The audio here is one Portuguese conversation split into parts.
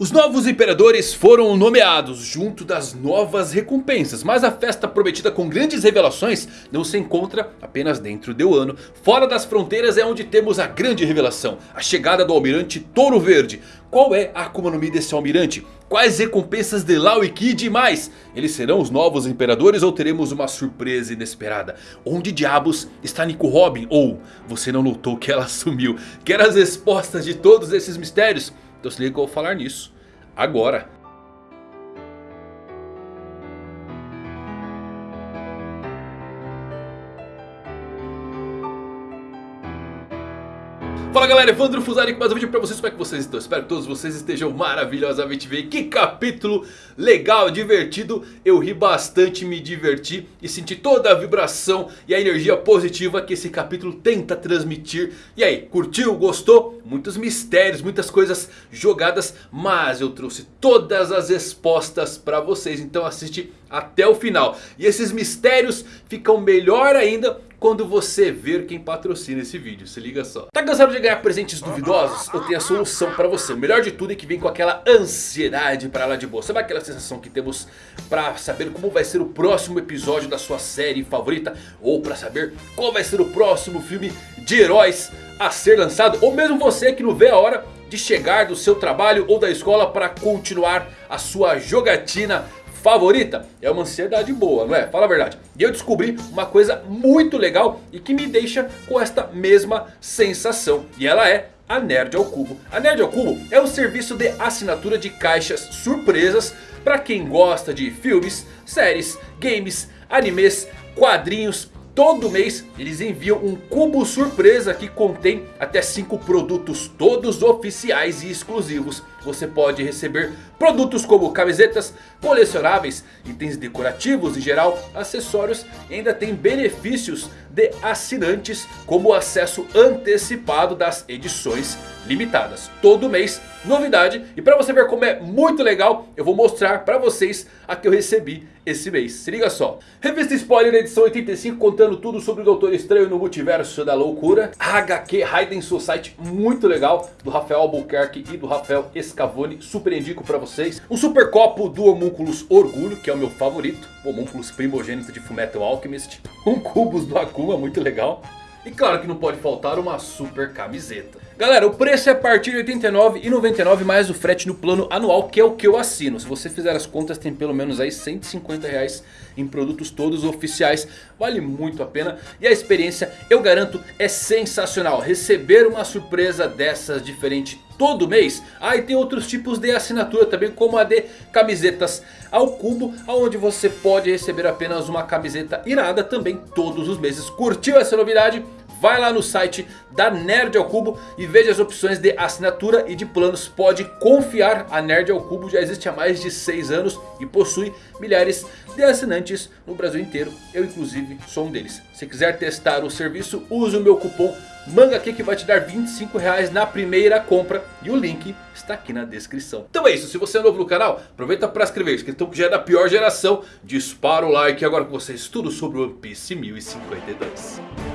Os novos imperadores foram nomeados junto das novas recompensas. Mas a festa prometida com grandes revelações não se encontra apenas dentro de Wano. Fora das fronteiras é onde temos a grande revelação. A chegada do almirante Touro Verde. Qual é a Akuma no Mi desse almirante? Quais recompensas de Lau e Kid e mais? Eles serão os novos imperadores ou teremos uma surpresa inesperada? Onde diabos está Nico Robin? Ou você não notou que ela sumiu? Quer as respostas de todos esses mistérios? Então que eu vou falar nisso agora. Fala galera, Evandro Fusari com mais um vídeo pra vocês, como é que vocês estão? Espero que todos vocês estejam maravilhosamente bem Que capítulo legal, divertido Eu ri bastante, me diverti e senti toda a vibração e a energia positiva que esse capítulo tenta transmitir E aí, curtiu? Gostou? Muitos mistérios, muitas coisas jogadas Mas eu trouxe todas as respostas pra vocês, então assiste até o final E esses mistérios ficam melhor ainda quando você ver quem patrocina esse vídeo. Se liga só. Tá cansado de ganhar presentes duvidosos? Eu tenho a solução pra você. O melhor de tudo é que vem com aquela ansiedade pra lá de boa. Sabe aquela sensação que temos pra saber como vai ser o próximo episódio da sua série favorita? Ou pra saber qual vai ser o próximo filme de heróis a ser lançado? Ou mesmo você que não vê a hora de chegar do seu trabalho ou da escola para continuar a sua jogatina favorita? É uma ansiedade boa, não é? Fala a verdade. E eu descobri uma coisa muito legal e que me deixa com esta mesma sensação. E ela é a Nerd ao Cubo. A Nerd ao Cubo é um serviço de assinatura de caixas surpresas para quem gosta de filmes, séries, games, animes, quadrinhos Todo mês eles enviam um cubo surpresa que contém até 5 produtos todos oficiais e exclusivos. Você pode receber produtos como camisetas, colecionáveis, itens decorativos em geral, acessórios e ainda tem benefícios de assinantes como acesso antecipado das edições limitadas. Todo mês novidade e para você ver como é muito legal eu vou mostrar para vocês a que eu recebi esse mês. Se liga só. Revista Spoiler edição 85 contando tudo sobre o Doutor Estranho no Multiverso da Loucura. HQ Raiden Society muito legal do Rafael Albuquerque e do Rafael Escavone. Super indico para vocês. Um super copo do Homúnculos Orgulho que é o meu favorito. O Homúnculos primogênito de Fullmetal Alchemist. Um Cubos do Akuma muito legal. E claro que não pode faltar uma super camiseta. Galera, o preço é a partir de R$ 89,99 mais o frete no plano anual, que é o que eu assino. Se você fizer as contas, tem pelo menos aí 150 reais em produtos todos oficiais. Vale muito a pena e a experiência, eu garanto, é sensacional. Receber uma surpresa dessas diferente todo mês. Ah, e tem outros tipos de assinatura também, como a de camisetas ao cubo, onde você pode receber apenas uma camiseta irada também todos os meses. Curtiu essa novidade? Vai lá no site da Nerd ao Cubo e veja as opções de assinatura e de planos. Pode confiar, a Nerd ao Cubo já existe há mais de 6 anos e possui milhares de assinantes no Brasil inteiro. Eu inclusive sou um deles. Se quiser testar o serviço, use o meu cupom MANGAQ que vai te dar 25 reais na primeira compra. E o link está aqui na descrição. Então é isso, se você é novo no canal, aproveita para inscrever-se. Que já é da pior geração. Dispara o like agora com vocês tudo sobre o One Piece 1052.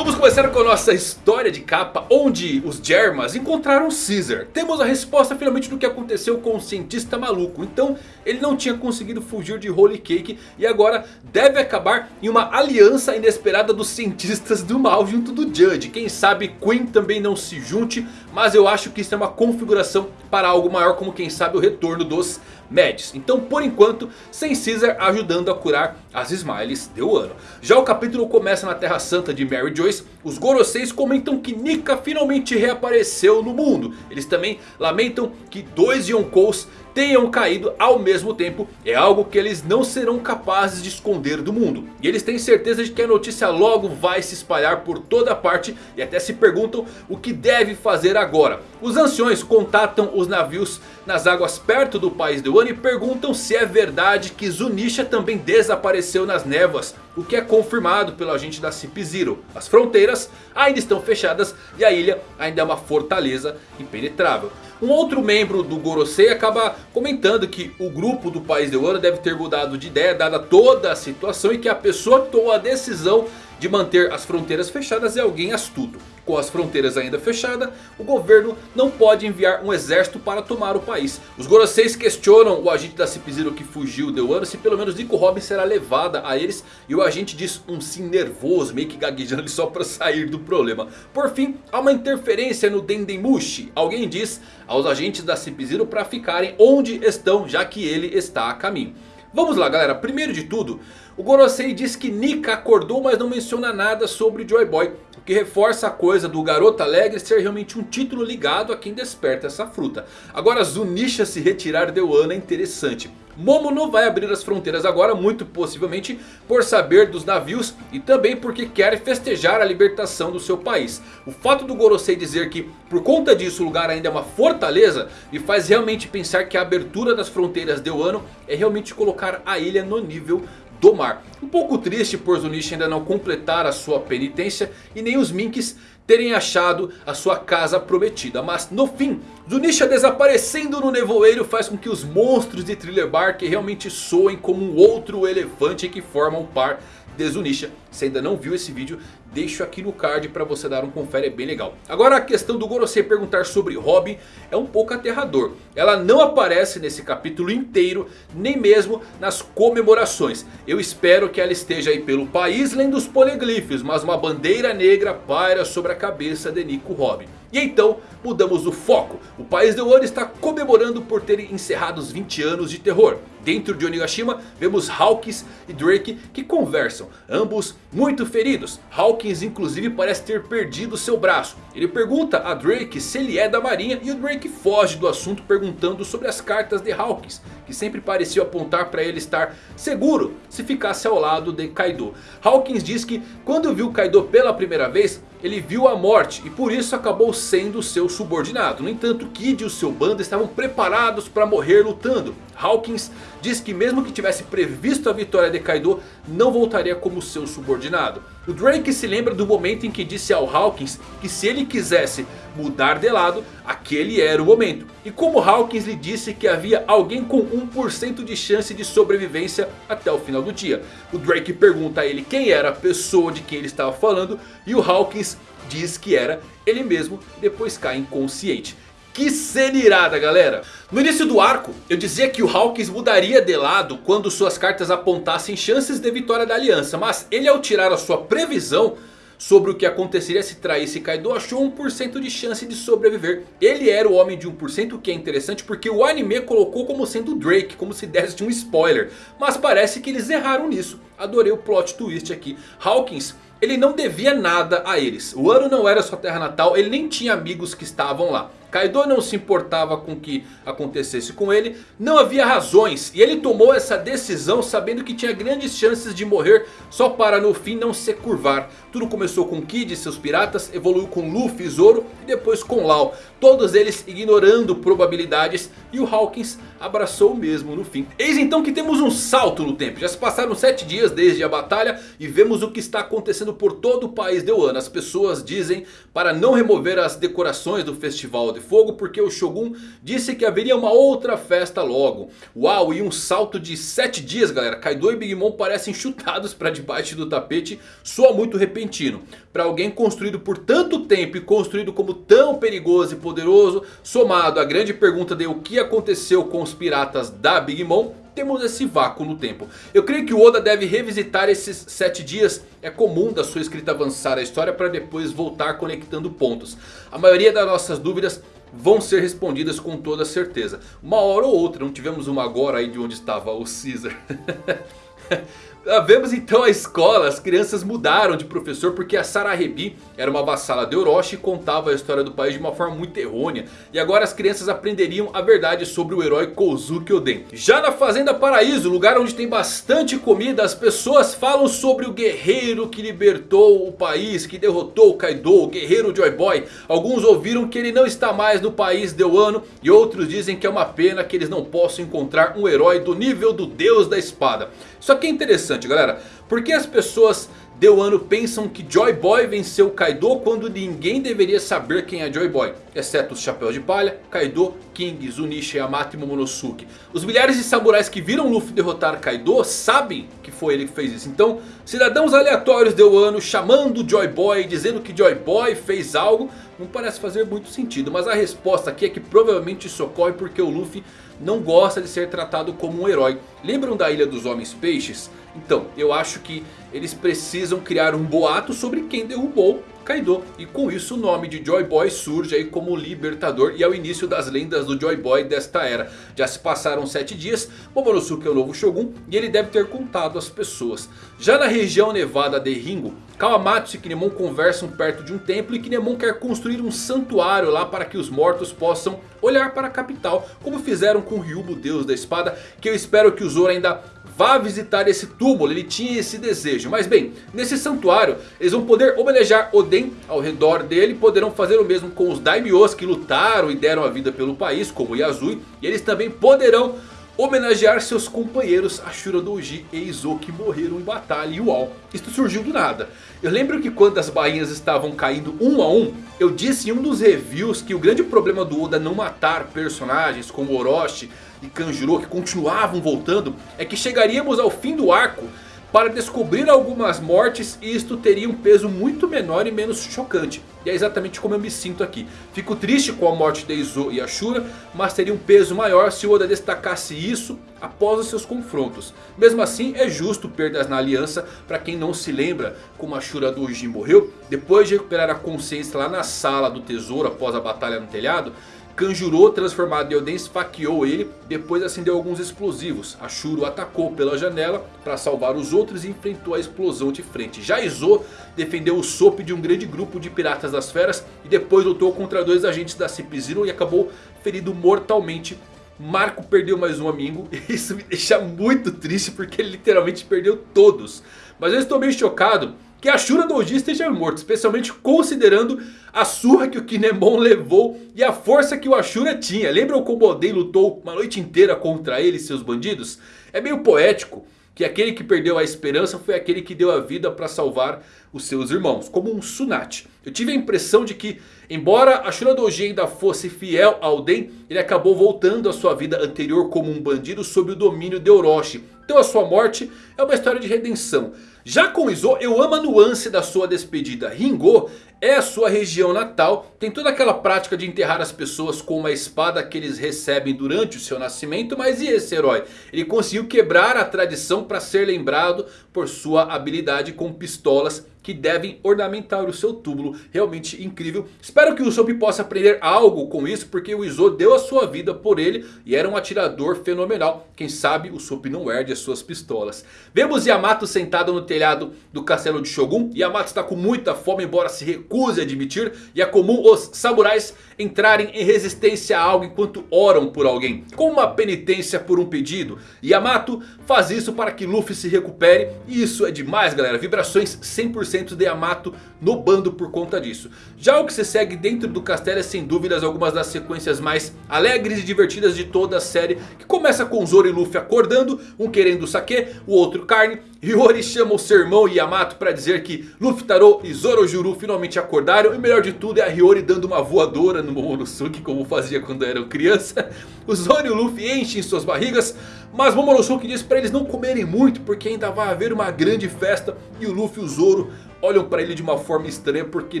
Começar com nossa história de capa onde os Germas encontraram Caesar. Temos a resposta finalmente do que aconteceu com o cientista maluco. Então ele não tinha conseguido fugir de Holy Cake e agora deve acabar em uma aliança inesperada dos cientistas do mal junto do Judge. Quem sabe Queen também não se junte, mas eu acho que isso é uma configuração para algo maior como quem sabe o retorno dos Mads. Então por enquanto sem Caesar ajudando a curar as Smiles de Wano. Já o capítulo começa na Terra Santa de Mary Joyce. Os Goroseis comentam que Nika finalmente reapareceu no mundo. Eles também lamentam que dois Yonkous tenham caído ao mesmo tempo é algo que eles não serão capazes de esconder do mundo. E eles têm certeza de que a notícia logo vai se espalhar por toda parte e até se perguntam o que deve fazer agora. Os anciões contatam os navios nas águas perto do país de Wano e perguntam se é verdade que Zunisha também desapareceu nas névoas. O que é confirmado pelo agente da Cip Zero. As fronteiras ainda estão fechadas e a ilha ainda é uma fortaleza impenetrável. Um outro membro do Gorosei acaba comentando que o grupo do País de Ouro deve ter mudado de ideia dada toda a situação. E que a pessoa que tomou a decisão de manter as fronteiras fechadas é alguém astuto. Com as fronteiras ainda fechadas, o governo não pode enviar um exército para tomar o país. Os Goroseis questionam o agente da Cip-Zero que fugiu de Wano se pelo menos Nico Robin será levada a eles. E o agente diz um sim nervoso, meio que gaguejando só para sair do problema. Por fim, há uma interferência no Dendemushi. Alguém diz aos agentes da Cip-Zero para ficarem onde estão, já que ele está a caminho. Vamos lá galera, primeiro de tudo, o Gorosei diz que Nika acordou mas não menciona nada sobre Joy Boy. O que reforça a coisa do garoto alegre ser realmente um título ligado a quem desperta essa fruta. Agora Zunisha se retirar de Wano é interessante. Momo não vai abrir as fronteiras agora, muito possivelmente por saber dos navios e também porque quer festejar a libertação do seu país. O fato do Gorosei dizer que por conta disso o lugar ainda é uma fortaleza me faz realmente pensar que a abertura das fronteiras de Wano é realmente colocar a ilha no nível do mar. Um pouco triste por Zunisha ainda não completar a sua penitência e nem os Minks terem achado a sua casa prometida. Mas no fim, Zunisha desaparecendo no nevoeiro faz com que os monstros de Thriller Bark realmente soem como um outro elefante que forma um par de Zunisha. Se ainda não viu esse vídeo, deixo aqui no card para você dar um confere, é bem legal. Agora a questão do Gorosei perguntar sobre Robin é um pouco aterrador. Ela não aparece nesse capítulo inteiro, nem mesmo nas comemorações. Eu espero que ela esteja aí pelo país lendo os poliglifos, mas uma bandeira negra paira sobre a cabeça de Nico Robin. E então mudamos o foco. O país de Wano está comemorando por terem encerrado os 20 anos de terror. Dentro de Onigashima vemos Hawkins e Drake que conversam. Ambos muito feridos. Hawkins inclusive parece ter perdido seu braço. Ele pergunta a Drake se ele é da marinha. E o Drake foge do assunto perguntando sobre as cartas de Hawkins. Que sempre pareciam apontar para ele estar seguro se ficasse ao lado de Kaido. Hawkins diz que quando viu Kaido pela primeira vez ele viu a morte e por isso acabou sendo seu subordinado. No entanto, Kid e o seu bando estavam preparados para morrer lutando. Hawkins diz que mesmo que tivesse previsto a vitória de Kaido, não voltaria como seu subordinado. O Drake se lembra do momento em que disse ao Hawkins que se ele quisesse mudar de lado, aquele era o momento. E como Hawkins lhe disse que havia alguém com 1% de chance de sobrevivência até o final do dia. O Drake pergunta a ele quem era a pessoa de quem ele estava falando e o Hawkins diz que era ele mesmo, depois cai inconsciente. Que cena irada galera! No início do arco eu dizia que o Hawkins mudaria de lado quando suas cartas apontassem chances de vitória da aliança. Mas ele ao tirar a sua previsão sobre o que aconteceria se traísse Kaido achou 1% de chance de sobreviver. Ele era o homem de 1% o que é interessante porque o anime colocou como sendo Drake, como se desse um spoiler. Mas parece que eles erraram nisso. Adorei o plot twist aqui. Hawkins ele não devia nada a eles. O ano não era sua terra natal, ele nem tinha amigos que estavam lá. Kaido não se importava com o que acontecesse com ele. Não havia razões. E ele tomou essa decisão sabendo que tinha grandes chances de morrer. Só para no fim não se curvar. Tudo começou com Kid e seus piratas. Evoluiu com Luffy e Zoro. E depois com Lau. Todos eles ignorando probabilidades. E o Hawkins abraçou mesmo no fim. Eis então que temos um salto no tempo. Já se passaram 7 dias desde a batalha. E vemos o que está acontecendo por todo o país de Wano. As pessoas dizem para não remover as decorações do festival de fogo porque o Shogun disse que haveria uma outra festa logo. Uau, e um salto de 7 dias galera. Kaido e Big Mom parecem chutados para debaixo do tapete. Soa muito repentino. Para alguém construído por tanto tempo e construído como tão perigoso e poderoso. Somado à grande pergunta de o que aconteceu com os piratas da Big Mom temos esse vácuo no tempo. Eu creio que o Oda deve revisitar esses 7 dias. É comum da sua escrita avançar a história para depois voltar conectando pontos. A maioria das nossas dúvidas vão ser respondidas com toda certeza. Uma hora ou outra, não tivemos uma agora aí de onde estava o Caesar. Ah, vemos então a escola, as crianças mudaram de professor porque a Sarahebi era uma vassala de Orochi e contava a história do país de uma forma muito errônea. E agora as crianças aprenderiam a verdade sobre o herói Kozuki Oden. Já na Fazenda Paraíso, lugar onde tem bastante comida, as pessoas falam sobre o guerreiro que libertou o país, que derrotou o Kaido, o guerreiro Joy Boy. Alguns ouviram que ele não está mais no país de Wano e outros dizem que é uma pena que eles não possam encontrar um herói do nível do deus da espada. Isso aqui é interessante galera. Porque as pessoas de Wano pensam que Joy Boy venceu Kaido quando ninguém deveria saber quem é Joy Boy. Exceto os Chapéus de Palha, Kaido, King, Zunisha, Yamato e Momonosuke. Os milhares de samurais que viram Luffy derrotar Kaido sabem que foi ele que fez isso. Então cidadãos aleatórios de Wano chamando Joy Boy, dizendo que Joy Boy fez algo, não parece fazer muito sentido. Mas a resposta aqui é que provavelmente isso ocorre porque o Luffy não gosta de ser tratado como um herói. Lembram da Ilha dos Homens Peixes? Então, eu acho que eles precisam criar um boato sobre quem derrubou Kaido. E com isso o nome de Joy Boy surge aí como libertador e é o início das lendas do Joy Boy desta era. Já se passaram 7 dias, Momonosuke é o novo Shogun e ele deve ter contado as pessoas. Já na região nevada de Ringo, Kawamatsu e Kinemon conversam perto de um templo e Kinemon quer construir um santuário lá para que os mortos possam olhar para a capital. Como fizeram com Ryubo, deus da espada, que eu espero que o Zoro ainda vá visitar esse túmulo, ele tinha esse desejo. Mas bem, nesse santuário eles vão poder homenagear Oden ao redor dele. Poderão fazer o mesmo com os Daimyos que lutaram e deram a vida pelo país, como Yazui. E eles também poderão homenagear seus companheiros Ashura Doji e Izo que morreram em batalha e uau, isto surgiu do nada. Eu lembro que quando as bainhas estavam caindo um a um, eu disse em um dos reviews que o grande problema do Oda não matar personagens como Orochi e Kanjuro que continuavam voltando é que chegaríamos ao fim do arco para descobrir algumas mortes e isto teria um peso muito menor e menos chocante. E é exatamente como eu me sinto aqui. Fico triste com a morte de Izo e Ashura, mas teria um peso maior se Oda destacasse isso após os seus confrontos. Mesmo assim é justo perdas na aliança para quem não se lembra como Ashura Doji morreu. Depois de recuperar a consciência lá na sala do tesouro após a batalha no telhado... Kanjuro, transformado em Oden, esfaqueou ele, depois acendeu alguns explosivos. Ashuro atacou pela janela para salvar os outros e enfrentou a explosão de frente. Já Izo defendeu o Sop de um grande grupo de piratas das feras e depois lutou contra dois agentes da Cip Zero e acabou ferido mortalmente. Marco perdeu mais um amigo e isso me deixa muito triste porque ele literalmente perdeu todos. Mas eu estou meio chocado que Ashura Doji esteja morto. Especialmente considerando a surra que o Kinemon levou e a força que o Ashura tinha. Lembram como Oden lutou uma noite inteira contra ele e seus bandidos? É meio poético que aquele que perdeu a esperança foi aquele que deu a vida para salvar os seus irmãos. Como um Tsunade. Eu tive a impressão de que, embora Ashura Doji ainda fosse fiel a Oden, ele acabou voltando à sua vida anterior como um bandido sob o domínio de Orochi. Então a sua morte é uma história de redenção. Já com Izo, eu amo a nuance da sua despedida. Ringo é a sua região natal. Tem toda aquela prática de enterrar as pessoas com uma espada que eles recebem durante o seu nascimento. Mas e esse herói? Ele conseguiu quebrar a tradição para ser lembrado por sua habilidade com pistolas que devem ornamentar o seu túmulo. Realmente incrível. Espero que o Usopp possa aprender algo com isso. Porque o Izo deu a sua vida por ele. E era um atirador fenomenal. Quem sabe o Usopp não herde as suas pistolas. Vemos Yamato sentado no telhado do castelo de Shogun. Yamato está com muita fome embora se recuse a admitir. E é comum os samurais entrarem em resistência a algo enquanto oram por alguém. Como uma penitência por um pedido. Yamato faz isso para que Luffy se recupere. E isso é demais galera. Vibrações 100% de Yamato no bando por conta disso. Já o que se segue dentro do castelo é sem dúvidas algumas das sequências mais alegres e divertidas de toda a série. Que começa com Zoro e Luffy acordando. Um querendo saque, o outro carne. Hiyori chama o seu irmão Yamato para dizer que Luffy Taro e Zoro Juru finalmente acordaram. E melhor de tudo é a Hiyori dando uma voadora no Momonosuke como fazia quando eram criança. O Zoro e o Luffy enchem suas barrigas. Mas Momonosuke diz para eles não comerem muito porque ainda vai haver uma grande festa. E o Luffy e o Zoro olham para ele de uma forma estranha porque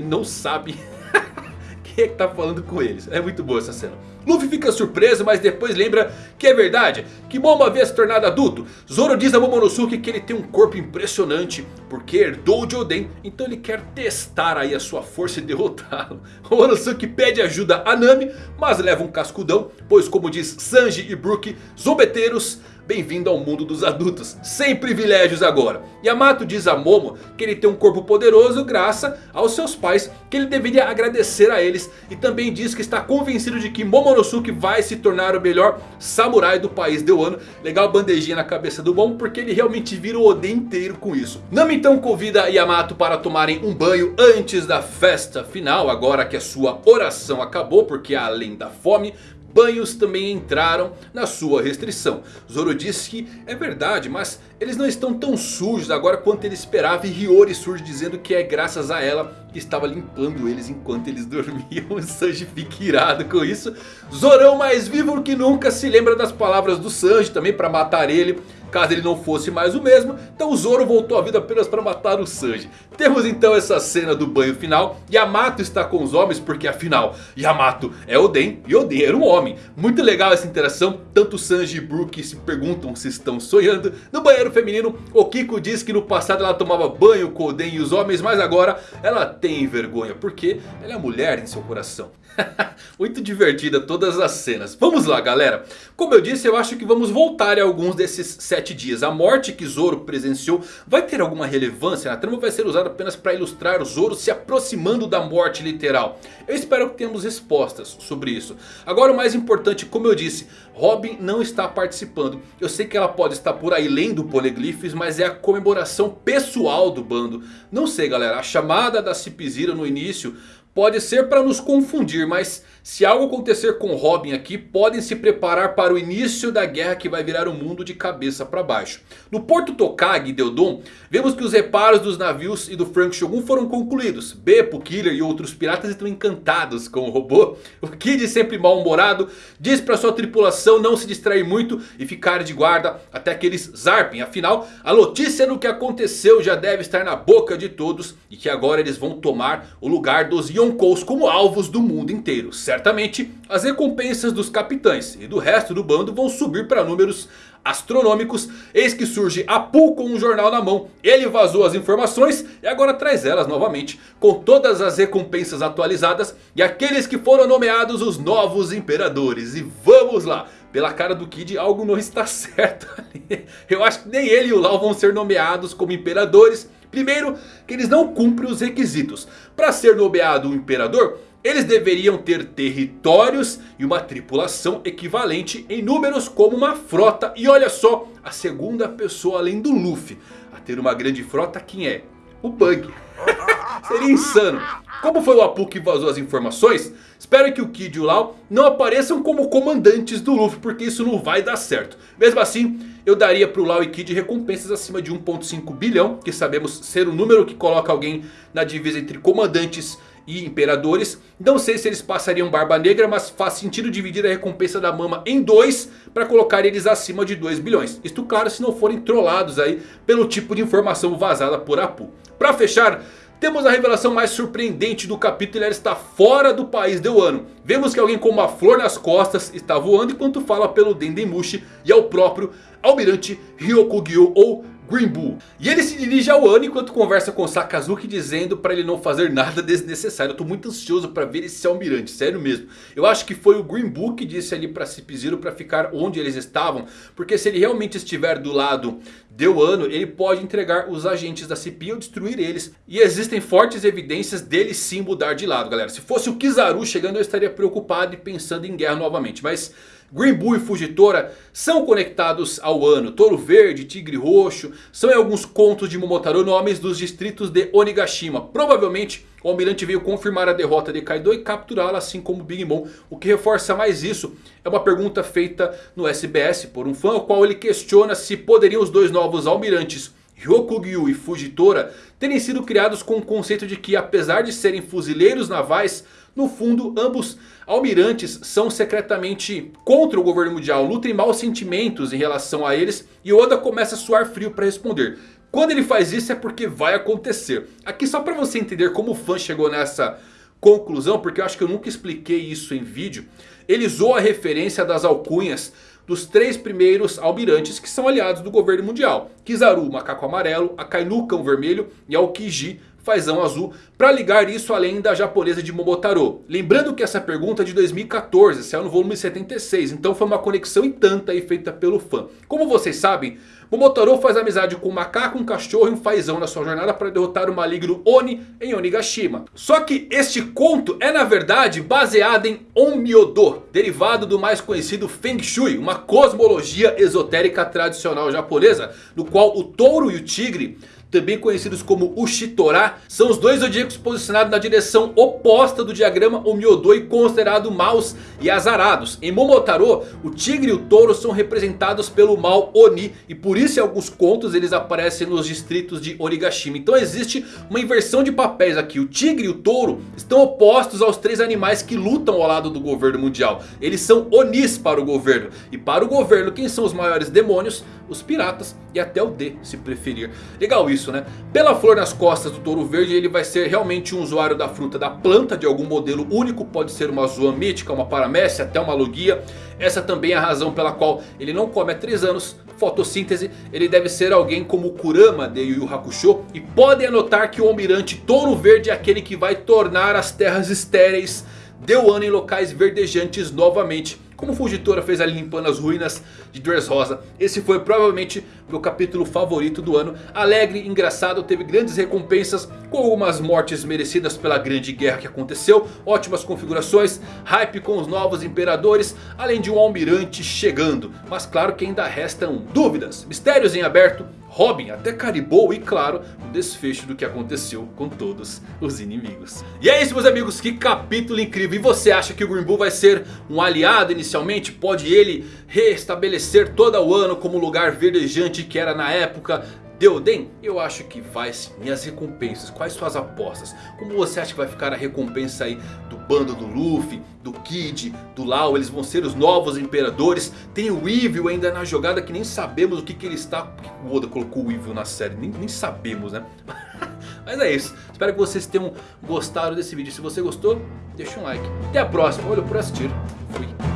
não sabem é que tá falando com eles. É muito boa essa cena. Luffy fica surpreso, mas depois lembra que é verdade. Que Momo havia se tornado adulto. Zoro diz a Momonosuke que ele tem um corpo impressionante. Porque herdou de Oden. Então ele quer testar aí a sua força e derrotá-lo. Momonosuke pede ajuda a Nami. Mas leva um cascudão. Pois como diz Sanji e Brook. Zombeteiros Bem-vindo ao mundo dos adultos, sem privilégios agora. Yamato diz a Momo que ele tem um corpo poderoso graças aos seus pais, que ele deveria agradecer a eles. E também diz que está convencido de que Momonosuke vai se tornar o melhor samurai do país de Wano. Legal bandejinha na cabeça do Momo, porque ele realmente vira o Oden inteiro com isso. Nami então convida Yamato para tomarem um banho antes da festa final, agora que a sua oração acabou, porque além da fome... banhos também entraram na sua restrição. Zoro disse que é verdade, mas eles não estão tão sujos agora quanto ele esperava. E Hiyori surge dizendo que é graças a ela que estava limpando eles enquanto eles dormiam. Sanji fica irado com isso. Zorão mais vivo que nunca se lembra das palavras do Sanji também para matar ele caso ele não fosse mais o mesmo. Então o Zoro voltou à vida apenas para matar o Sanji. Temos então essa cena do banho final. Yamato está com os homens porque afinal Yamato é Oden e Oden era um homem. Muito legal essa interação. Tanto Sanji e Brook se perguntam se estão sonhando. No banheiro feminino o Kiko diz que no passado ela tomava banho com Oden e os homens. Mas agora ela tem vergonha porque ela é mulher em seu coração. Muito divertida todas as cenas. Vamos lá galera. Como eu disse eu acho que vamos voltar a alguns desses sete dias. A morte que Zoro presenciou vai ter alguma relevância? A trama vai ser usada apenas para ilustrar Zoro se aproximando da morte literal. Eu espero que tenhamos respostas sobre isso. Agora o mais importante, como eu disse, Robin não está participando. Eu sei que ela pode estar por aí lendo poliglifes, mas é a comemoração pessoal do bando. Não sei galera, a chamada da Cipizira no início pode ser para nos confundir, mas se algo acontecer com Robin aqui, podem se preparar para o início da guerra que vai virar o mundo de cabeça para baixo. No Porto Tokag e Deodon, vemos que os reparos dos navios e do Frank Shogun foram concluídos. Beppo, Killer e outros piratas estão encantados com o robô. O Kid, sempre mal-humorado, diz para sua tripulação não se distrair muito e ficar de guarda até que eles zarpem. Afinal, a notícia do que aconteceu já deve estar na boca de todos e que agora eles vão tomar o lugar dos Como alvos do mundo inteiro? Certamente as recompensas dos capitães e do resto do bando vão subir para números astronômicos. Eis que surge Apu com um jornal na mão. Ele vazou as informações e agora traz elas novamente. Com todas as recompensas atualizadas e aqueles que foram nomeados os novos imperadores. E vamos lá. Pela cara do Kid algo não está certo ali. Eu acho que nem ele e o Lau vão ser nomeados como imperadores. Primeiro que eles não cumprem os requisitos. Para ser nomeado um imperador... Eles deveriam ter territórios e uma tripulação equivalente em números como uma frota. E olha só, a segunda pessoa além do Luffy a ter uma grande frota quem é? O Bug. Seria insano. Como foi o Apu que vazou as informações, espero que o Kid e o Lau não apareçam como comandantes do Luffy. Porque isso não vai dar certo. Mesmo assim, eu daria para o Lau e Kid recompensas acima de 1.5 bilhão. Que sabemos ser o número que coloca alguém na divisa entre comandantes e imperadores. Não sei se eles passariam Barba Negra, mas faz sentido dividir a recompensa da Mama em dois para colocar eles acima de 2 bilhões. Isto claro se não forem trollados aí pelo tipo de informação vazada por Apu. Para fechar... Temos a revelação mais surpreendente do capítulo ela está fora do país de Wano. Vemos que alguém com uma flor nas costas está voando enquanto fala pelo Dendemushi e é o próprio Almirante Ryokugyo ou Green Bull. E ele se dirige ao Ano enquanto conversa com Sakazuki dizendo para ele não fazer nada desnecessário. Eu tô muito ansioso para ver esse almirante, sério mesmo. Eu acho que foi o Green Bull que disse ali para Cip-Zero para ficar onde eles estavam. Porque se ele realmente estiver do lado de Wano, ele pode entregar os agentes da CP ou destruir eles. E existem fortes evidências dele sim mudar de lado, galera. Se fosse o Kizaru chegando eu estaria preocupado e pensando em guerra novamente. Mas... Bull e Fugitora são conectados ao ano. Touro Verde, Tigre Roxo são em alguns contos de Momotaro nomes dos distritos de Onigashima. Provavelmente o Almirante veio confirmar a derrota de Kaido e capturá-la assim como Big Mom. O que reforça mais isso é uma pergunta feita no SBS por um fã. O qual ele questiona se poderiam os dois novos almirantes Ryokugyu e Fugitora terem sido criados com o conceito de que apesar de serem fuzileiros navais no fundo, ambos almirantes são secretamente contra o governo mundial, nutrem maus sentimentos em relação a eles e Oda começa a suar frio para responder. Quando ele faz isso é porque vai acontecer. Aqui só para você entender como o fã chegou nessa conclusão, porque eu acho que eu nunca expliquei isso em vídeo. Ele usou a referência das alcunhas dos três primeiros almirantes que são aliados do governo mundial. Kizaru, macaco amarelo, Akainu, cão vermelho e Aokiji, fazão azul para ligar isso além da japonesa de Momotaro. Lembrando que essa pergunta é de 2014, saiu no volume 76, então foi uma conexão e tanta aí feita pelo fã. Como vocês sabem, Momotaro faz amizade com um macaco, um cachorro e um fazão na sua jornada para derrotar o maligno Oni em Onigashima. Só que este conto é na verdade baseado em Onmyodo, derivado do mais conhecido Feng Shui, uma cosmologia esotérica tradicional japonesa, no qual o touro e o tigre também conhecidos como Ushitora, são os dois zodíacos posicionados na direção oposta do diagrama Omiodoi considerado maus e azarados. Em Momotaro, o tigre e o touro são representados pelo mal Oni e por isso em alguns contos eles aparecem nos distritos de Origashima. Então existe uma inversão de papéis aqui. O tigre e o touro estão opostos aos três animais que lutam ao lado do governo mundial. Eles são Onis para o governo. E para o governo quem são os maiores demônios? Os piratas e até o D se preferir. Legal isso né? Pela flor nas costas do touro verde ele vai ser realmente um usuário da fruta da planta de algum modelo único. Pode ser uma zoa mítica, uma paramécia, até uma logia. Essa também é a razão pela qual ele não come há 3 anos. Fotossíntese, ele deve ser alguém como Kurama de Yu Yu Hakusho. E podem anotar que o almirante touro verde é aquele que vai tornar as terras estéreis de Wano em locais verdejantes novamente como Fugitora fez ali limpando as ruínas de Dressrosa. Esse foi provavelmente meu capítulo favorito do ano. Alegre, engraçado, teve grandes recompensas. Com algumas mortes merecidas pela grande guerra que aconteceu. Ótimas configurações, hype com os novos imperadores. Além de um almirante chegando. Mas claro que ainda restam dúvidas, mistérios em aberto. Robin até caribou e claro o desfecho do que aconteceu com todos os inimigos. E é isso meus amigos, que capítulo incrível. E você acha que o Green Bull vai ser um aliado inicialmente? Pode ele restabelecer toda o ano como lugar verdejante que era na época Deoden, eu acho que vai sim. E as recompensas? Quais suas apostas? Como você acha que vai ficar a recompensa aí do bando do Luffy, do Kid, do Lau? Eles vão ser os novos imperadores. Tem o Evil ainda na jogada que nem sabemos o que, que ele está... O Oda colocou o Evil na série? Nem, nem sabemos né? Mas é isso. Espero que vocês tenham gostado desse vídeo. Se você gostou, deixa um like. Até a próxima. Olha por assistir. Fui.